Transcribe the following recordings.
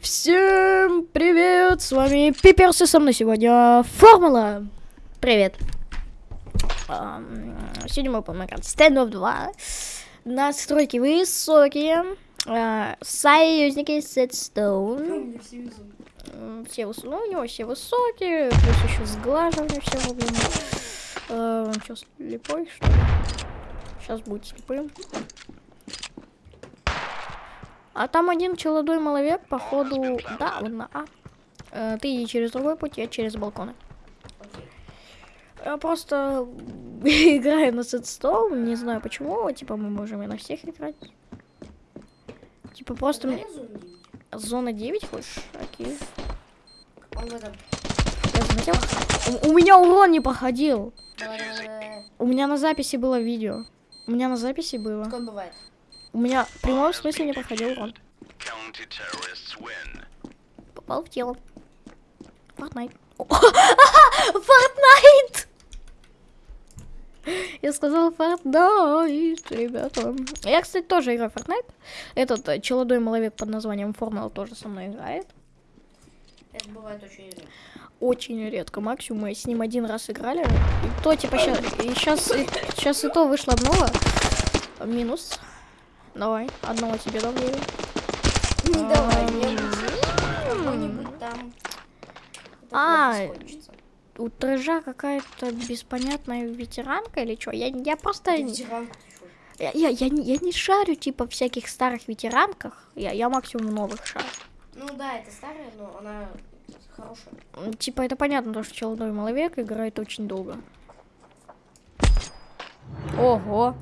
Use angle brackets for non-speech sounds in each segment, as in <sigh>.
Всем привет, с вами Пиперс и со мной сегодня Формула. Привет. Сегодня мы будем играть Standoff 2. Настройки высокие. А, Союзники Setstone. М, Все выс- ну, у него все высокие, плюс еще сглаживание все вовремя. Сейчас слепой, что ли? Сейчас будет слепым. А там один челодой маловек, походу, да, он на А. Э, Ты иди через другой путь, я через балконы. Я просто <laughs> играю на сетстоун, не знаю почему, типа мы можем и на всех играть. Типа просто мне... Зона 9 хочешь? Окей. Он в этом. Я заметил. У, у меня урон не давай. У меня на записи было видео. У меня на записи было. Как бывает? У меня в прямом смысле не походил урон. Попал в тело. Фортнайт. О, <laughs> Фортнайт! Я сказала Фортнайт, ребята. Я, кстати, тоже играю в Фортнайт. Этот э, челодой маловек под названием Формула тоже со мной играет. Это бывает очень редко. Очень редко. Максимум мы с ним один раз играли. И то, типа, сейчас, сейчас, сейчас и то вышло обнова. Минус. Давай, одного тебе дам верю. Не давай, Ам, не Какой-нибудь там. А. У Трыжа какая-то беспонятная ветеранка или что? Я, я просто... Я, я, я, не- я не шарю, типа, всяких старых ветеранках. Я, я максимум новых шарю. Ну да, это старая, но она хорошая. Типа, это понятно, то, что челдой маловек играет очень долго. Ого.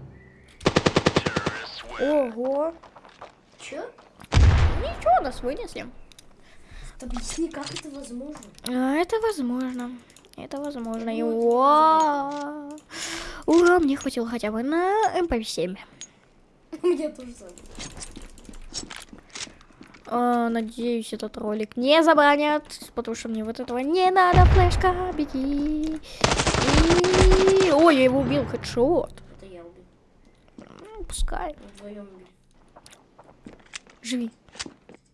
Ого. Чё? Ничего, нас вынесли. Объясни, как это возможно? А, это возможно. Это возможно. И Ну, это уа. Ура, мне хватило хотя бы на МП7. У меня тоже. А, надеюсь, этот ролик не забанят, потому что мне вот этого не надо. Флешка, беги. И... Ой, я его убил, хедшот. Это я убил. Ну, Пускай. Вдвоем. Живи.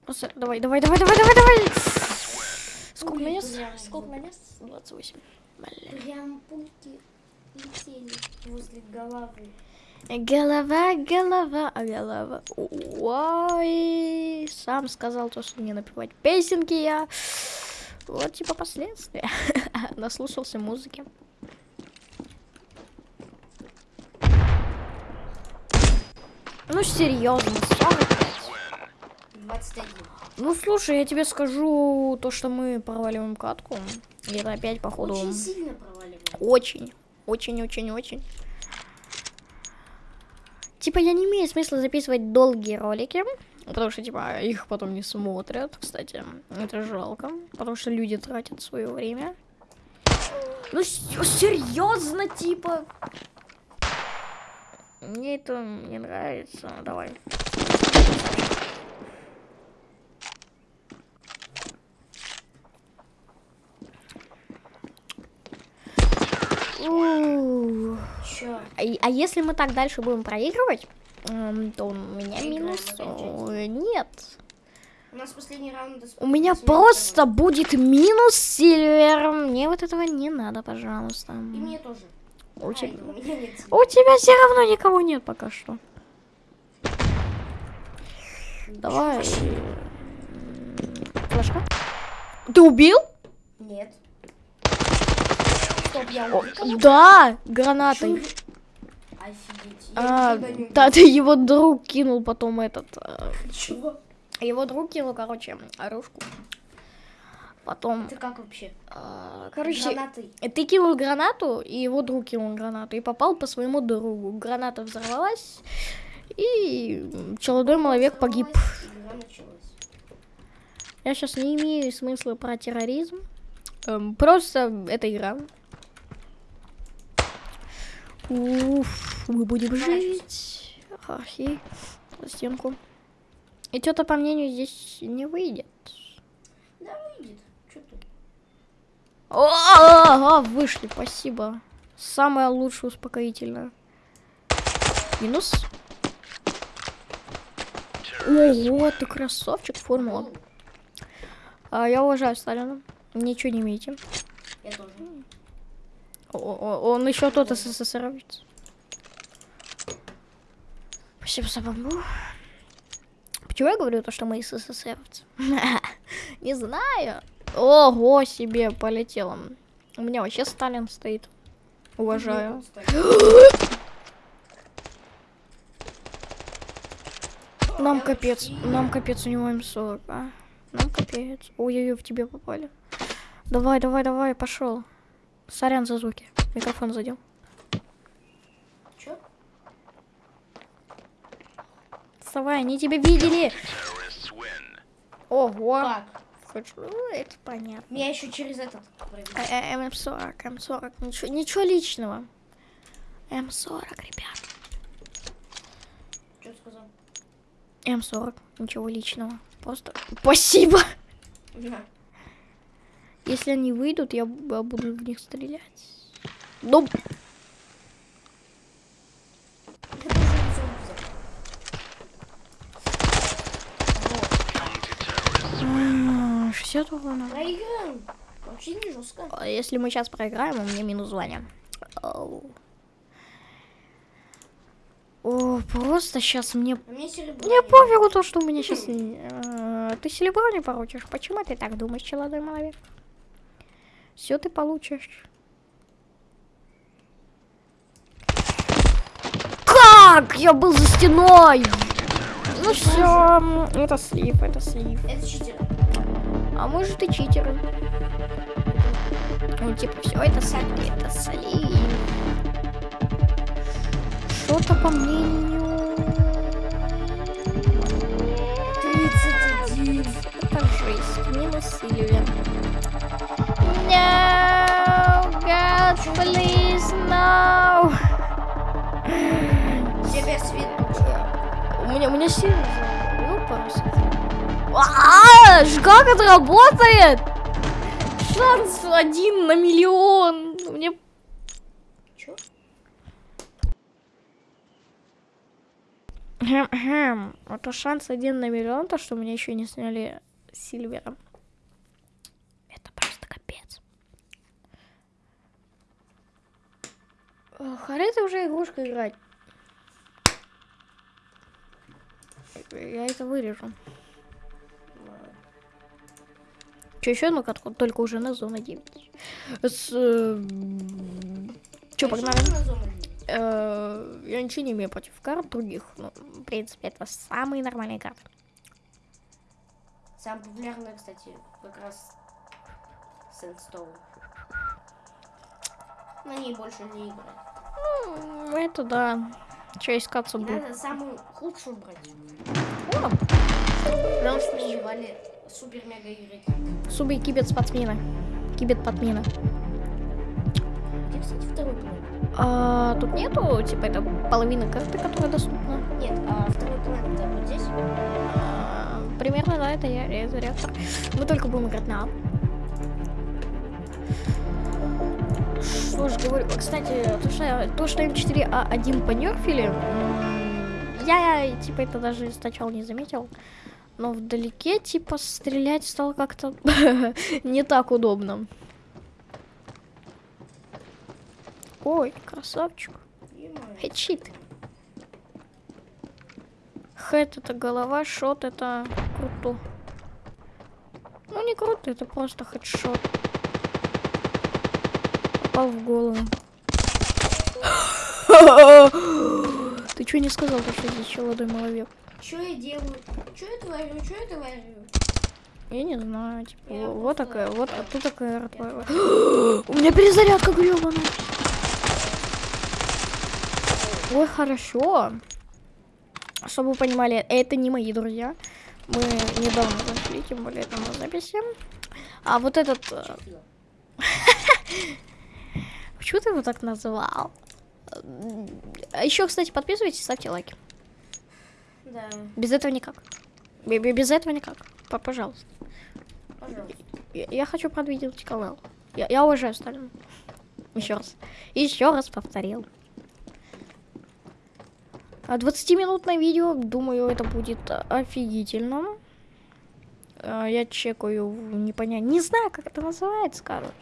Просто давай, давай, давай, давай, давай, давай. Сколько нанес? Сколько нанес? 28. Бля. Прям пульки летели возле головы. Голова, голова, а голова. Ой, сам сказал то, что не напевать песенки я. Вот типа последствия. <laughs> Наслушался музыки. Ну серьезно, 45. 21. Ну слушай, я тебе скажу то, что мы проваливаем катку. И это опять походу Очень сильно проваливаем. очень, очень, очень, очень. Типа я не имею смысла записывать долгие ролики, потому что типа их потом не смотрят, кстати. Это жалко, потому что люди тратят свое время. Ну серьезно, типа. Мне это не нравится. Давай. Чё? А, а если мы так дальше будем проигрывать, м, то у меня Проиграем минус э, нет. У нас последний раунд. У меня просто будет минус сильвер. Мне вот этого не надо, пожалуйста. И мне тоже. У Ай, тебя, у нет. у тебя все равно никого нет пока что. Давай. Флешка. Ты убил? Нет. Стоп, я убил. Да, гранатой. Офигеть. А, да, ты его друг кинул потом этот. э. <laughs> Чего? Его друг кинул, короче, оружку. Потом, Это как вообще? а, короче, Гранаты. ты кинул гранату, и его друг кинул гранату, и попал по своему другу. Граната взорвалась, и м, челодой маловек погиб. Я сейчас не имею смысла про терроризм. Эм, просто это игра. Уф, мы будем жить. Ахи, стенку. И что-то, по мнению, здесь не выйдет. Да выйдет. Ты? О, а, вышли, спасибо. Самое лучшее успокоительное. Минус. Ого, ты красавчик, формула. А, я уважаю Сталина. Ничего не имеете. Я тоже. О- о- Он еще тот СССРовец. Спасибо за бомбу. Почему я говорю то, что мы СССРовцы? <laughs> Не знаю. Ого, себе полетело. У меня вообще Сталин стоит. Уважаю. <gasps> Нам капец, нам капец, у него М40, а? Нам капец. Ой-ой-ой, в тебе попали. Давай, давай, давай, пошел. Сорян за звуки. Микрофон задел. Чё? Вставай, они тебя видели. Ого. Как? Хочу, ну, это понятно. Меня еще через этот провели. Э, э, М40, М40, ничего, ничего личного. М40, ребят. Что сказал? М40, ничего личного. Просто спасибо. На. Если они выйдут, я я буду в них стрелять. Ну, Это уже не зомби взял. Вот. 60 урона. Проиграем. Вообще не жестко. А Если мы сейчас проиграем, у меня минус звание. Оу. О, просто сейчас мне... А мне пофигу то, что у меня сейчас... Ты серебро не получишь. Почему ты так думаешь, челодой человек? Все ты получишь. Как? Я был за стеной! Ну все, это слив, это слив. Это читер. А может и читеры. Ну, типа, все это слив, это слив. Что-то по мнению... 31. Это жесть. Минус Сильвия. No, God, please, no. Тебе свет. У меня, у меня Сильвия. Ёпарас. А, ж как это работает? Шанс один на миллион. Мне Чё? Это шанс один на миллион, то, что меня еще не сняли Сильвером. Это просто капец. А это уже игрушка играть. Я это вырежу. Че, еще одну катку? Только уже на зону 9. С... Погнали? На зону девять? Э, Я ничего не имею против карт других. Ну, в принципе, это самые нормальные карты. Самая популярная, кстати, как раз Сэндстоун. На ней больше не играть. Ну, это да. Че искаться будет? надо самую худшую брать. О, Потому что называли супер-мега игры. Суби кибет спортсмена. Кибет подмена. Где, кстати, второй план? А, тут нету, типа, это половина карты, которая доступна. Нет, а второй план это вот здесь. А, примерно, да, это я, это реактор. Мы только будем играть на А. Что ж, говорю, кстати, то, что, то, что М4А1 понерфили, я, типа, это даже сначала не заметил. Но вдалеке, типа, стрелять стало как-то <laughs> не так удобно. Ой, красавчик. Хедшит. Хэт это голова, шот это круто. Ну не круто, это просто хедшот. Попал в голову. <gasps> Ты что не сказал, то, что здесь челодой маловек? Чё я делаю? Чё я творю? Чё я творю? Я не знаю, типа, Я вот просто- такая, вот, а тут такая ротвая. <gasps> У меня перезарядка гребаная. Ой, хорошо. Чтобы вы понимали, это не мои друзья. Мы недавно зашли, тем более это на записи. А вот этот... э, <laughs> Почему ты его так назвал? А еще, кстати, подписывайтесь, ставьте лайки. Да, Без этого никак. Бе- бе- Без этого никак. Пожалуйста. пожалуйста. Я, я хочу продвинуть канал. Я, я уважаю Сталина. Еще раз. Еще раз повторил. А 20-минутное видео, думаю, это будет офигительно. А, Я чекаю, не понять, не знаю, как это называется, короче.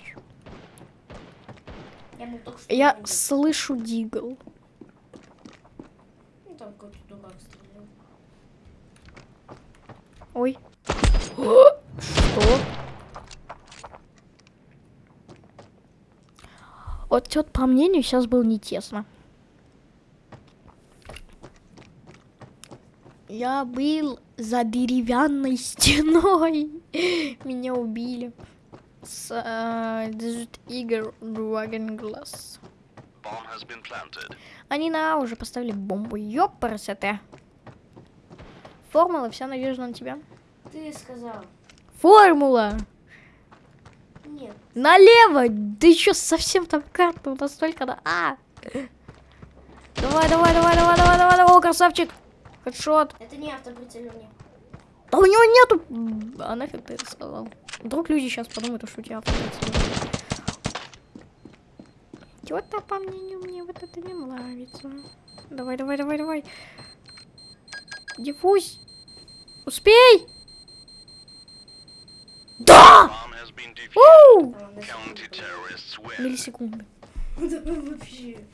Я. Я слышу дигл. Ну, там какой-то дурак стрелял. Ой. Что? Вот, вот по мнению сейчас было не тесно. Я был за деревянной стеной. <laughs> Меня убили. С э, Desert Eagle Dragon Glass. Они на уже поставили бомбу. Ёпарасоте. Формула, вся надежда на тебя. Ты сказал. Формула! Нет. Налево! Да еще совсем там карту настолько на... А! Давай, давай, давай, давай, давай, давай, давай, о, красавчик! Хедшот! Это не автоприцеливание. Да у него нету... А нафиг ты это сказал? Вдруг люди сейчас подумают, что у тебя автоматизм. Чё-то, по мнению, мне вот это не нравится. Давай, давай, давай, давай. Диффуз! Успей! Да! Уу! Миллисекунды. <laughs>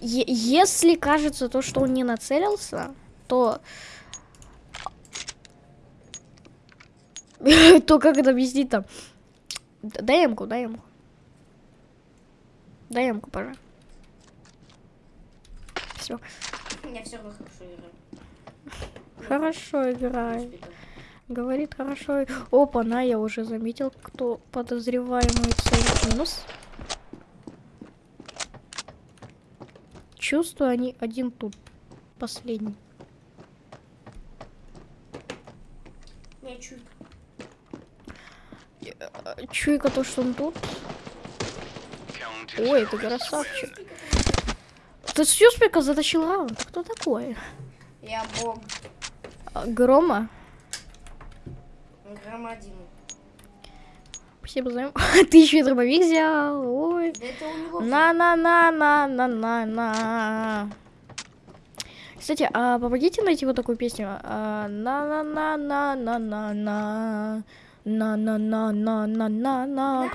Если кажется то, что он не нацелился, то... <laughs> то как это объяснить там? Дай ямку, дай ямку. Дай ямку, пожалуйста. Все. Я все равно хорошо играю. Хорошо играет. Говорит хорошо. Опа, на, я уже заметил, кто подозреваемый цель. Минус. Чувствую, они один тут. Последний. Я чуть. Э, Чуйка то, что он тут. Ой, ты красавчик. Ты Сьюспика затащил раунд. А Кто такой? Я бог. А, Грома? Громадин. Спасибо за... Ты еще и дробовик взял. Ой. На-на-на-на-на-на-на. Кстати, а помогите найти вот такую песню. А, На-на-на-на-на-на-на. На-на-на-на-на-на-на.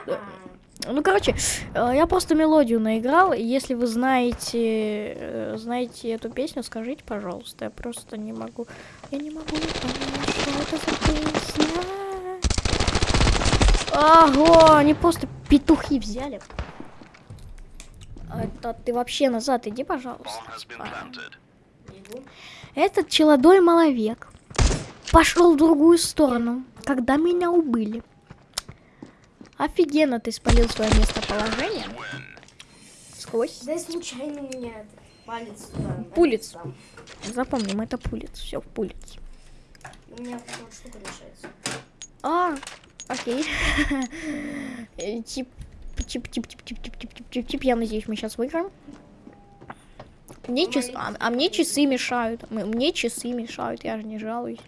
Ну, короче, э, я просто мелодию наиграл. и Если вы знаете, э, знаете эту песню, скажите, пожалуйста. Я просто не могу. Я не могу понять, что это за песня. Ого, они просто петухи взяли. Это ты вообще назад иди, пожалуйста. Иду. Этот челодой маловек пошел в другую сторону, когда меня убыли. Офигенно ты спалил свое местоположение. Сквозь. Да случайно меня это палец туда. Пулец. там. Запомним, это пулец. Все, в пулец. У меня вот штука мешается. А, окей. <laughs> Тип, тип, тип, тип, тип, тип, тип, тип, тип, тип. Я надеюсь, мы сейчас выиграем. Мне часы, а, а мне часы мешают. Мне часы мешают, я же не жалуюсь.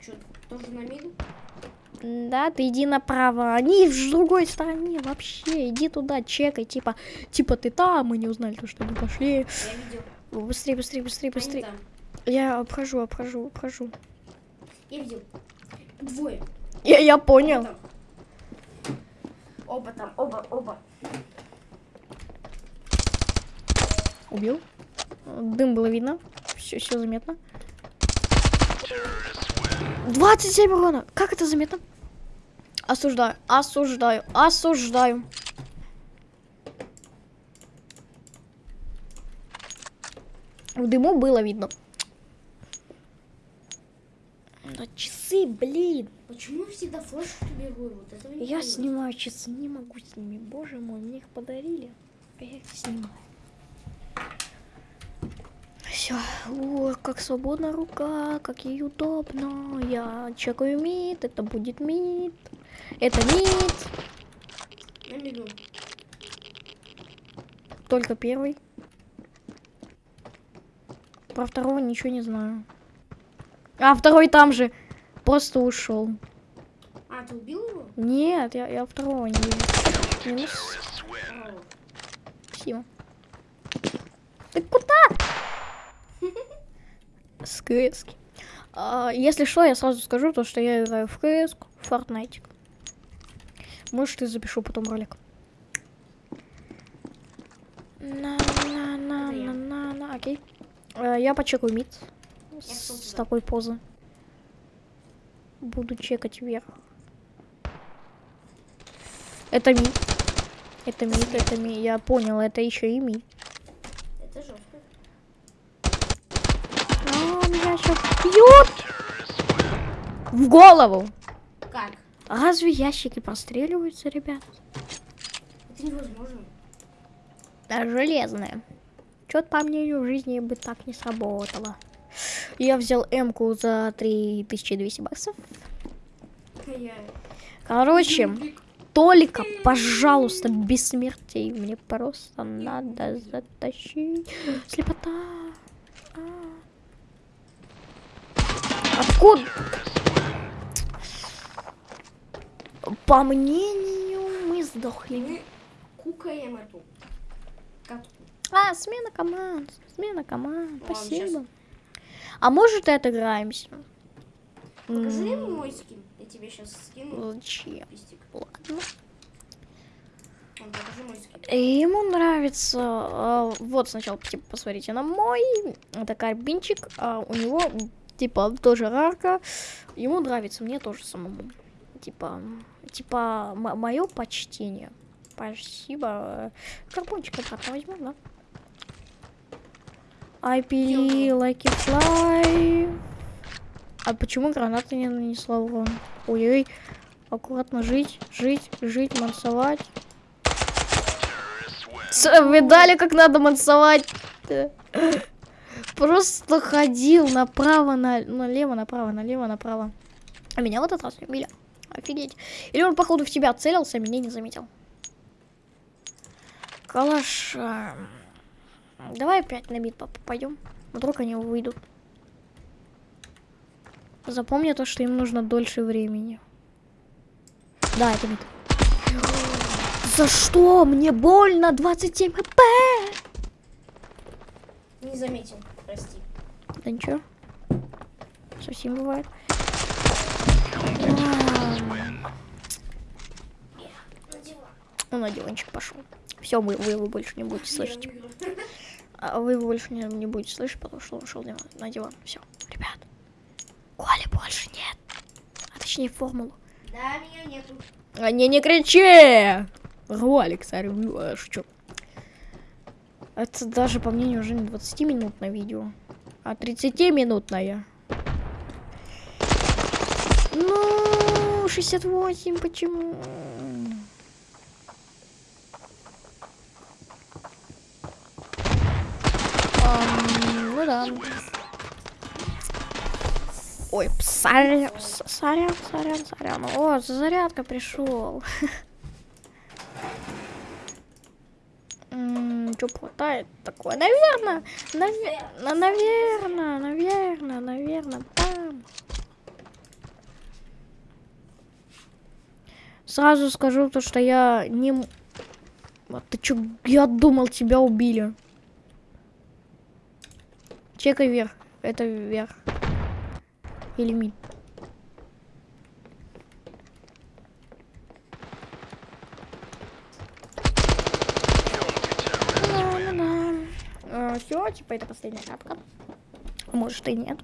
Что, тоже на миду? Да, ты иди направо. Они в другой стороне вообще. Иди туда, чекай. Типа, типа ты там, мы не узнали, то, что они пошли. Я видел. Быстрее, быстрее, быстрее, быстрее. Я обхожу, обхожу, обхожу. Я видел. Двое. Я, я понял. Оба там, оба, оба. Убил. Дым было видно. Все, все заметно. Terrorists win. 27 урона. Как это заметно? Осуждаю, осуждаю, осуждаю. В дыму было видно. Да часы, блин. Почему я всегда флешку бегаю? Вот Я понимаю. снимаю часы, не могу с ними. Боже мой, мне их подарили. А я их снимаю. Все. О, как свободна рука, как ей удобно. Я чекаю мид, это будет мид. Это мид. На миду. Только первый. Про второго ничего не знаю. А, второй там же. Просто ушел. А, ты убил его? Нет, я, я второго не вижу. Минус. Спасибо. Ты куда? С КС. А, если что, я сразу скажу, то, что я играю в КС, в Fortnite. Может, и запишу потом ролик. На, на, на, Это я. на, на, на, окей. Э, Я почекаю мид с, с такой позы. Буду чекать вверх. Это ми. Это ми, это ми. Я понял, это еще и ми. Это жестко. А, меня сейчас бьют в голову. Как? А Разве ящики простреливаются, ребят? Это невозможно. Да, железные. Чё-то по мнению жизни бы так не сработало. Я взял М-ку за 3200 баксов. Короче, только, пожалуйста, бессмертие мне просто надо затащить. Слепота. А. Откуда? По мнению, мы сдохли. Мы кукаем эту. А, смена команд. Смена команд. Ладно, Спасибо. А может и отыграемся? Покажи М, ему мой скин. Я тебе сейчас скину. Зачем? Пистик. Ладно. И Ему нравится. а, вот сначала типа посмотрите на мой. Это карбинчик. А у него типа тоже рарка. Ему нравится, мне тоже самому. Типа, типа мое почтение. Спасибо. Карбончик обратно возьму, да? I believe like a fly. А почему граната не нанесла урон? Ой-ой. Аккуратно жить, жить, жить, мансовать. Видали, как надо мансовать? <laughs> Просто ходил направо, на, налево, направо, налево, направо. А меня в этот раз убили. Офигеть. Или он, походу, в тебя целился, а меня не заметил. Калаш. Давай опять на бит пойдем. Вдруг они выйдут. Запомни то, что им нужно дольше времени. Да, это бит. За что? Мне больно. 27 хп. Не заметил. Прости. Да ничего. Совсем бывает. Он на диванчик пошел. Все, вы, вы его больше не будете слышать. А вы его больше не, не будете слышать, потому что он ушел на диван. Все, ребят. Коли больше нет. А точнее формулу. Да, меня нету. А не, не кричи! Ролик, царь, а шучу. Это даже, по мнению, уже не 20-минутное видео, а 30-минутное. Ну, 68, почему? Ну да. Ой, сорян, сорян, сорян, сорян. О, зарядка пришел. <laughs> Что хватает такое? Наверное, наверное, наверное, наверное, там. Сразу скажу то, что я не... А ты чё, я думал, тебя убили. Чекай вверх. Это вверх. Или мид. Все, типа это последняя капка. Может и нет.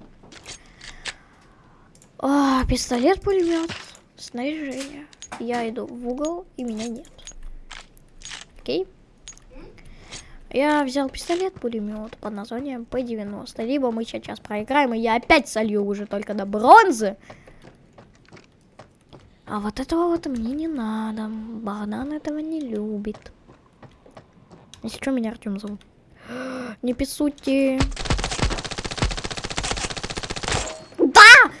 А, пистолет, пулемет, снаряжение. Я иду в угол и меня нет. Окей. Я взял пистолет, пулемет под названием П-90. Либо мы сейчас проиграем, и я опять солью уже только до бронзы. А вот этого вот мне не надо. Богдан этого не любит. Если что, меня Артем зовут. Не писуйте. Да!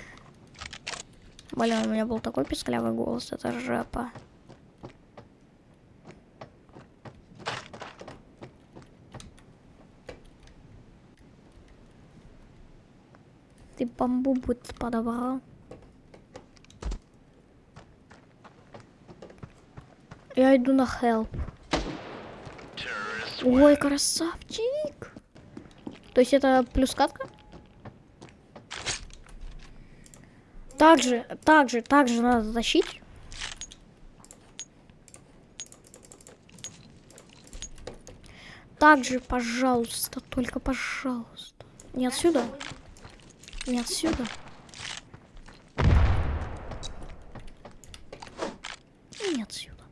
Блин, у меня был такой писклявый голос, это жопа. Ты бамбу будь подобрал. Я иду на help. Terrorists Ой, красавчик. То есть это плюс катка? Также, также, также надо тащить. Также, пожалуйста, только пожалуйста. Не отсюда. Не отсюда. Не отсюда.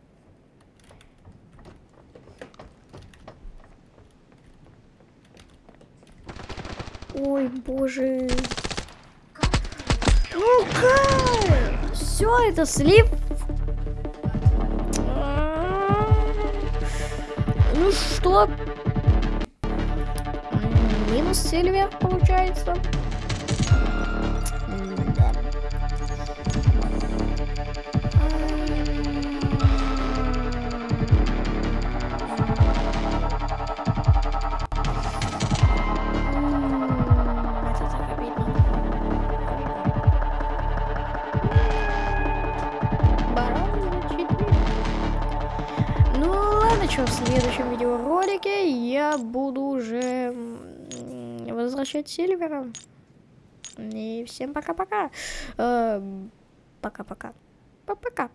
Боже. Ну? Все, это слив. Ну что? Минус Сильвия получается. Следующем видеоролике я буду уже возвращать Сильвера. И всем пока-пока. Эм, Пока-пока. Пока-пока.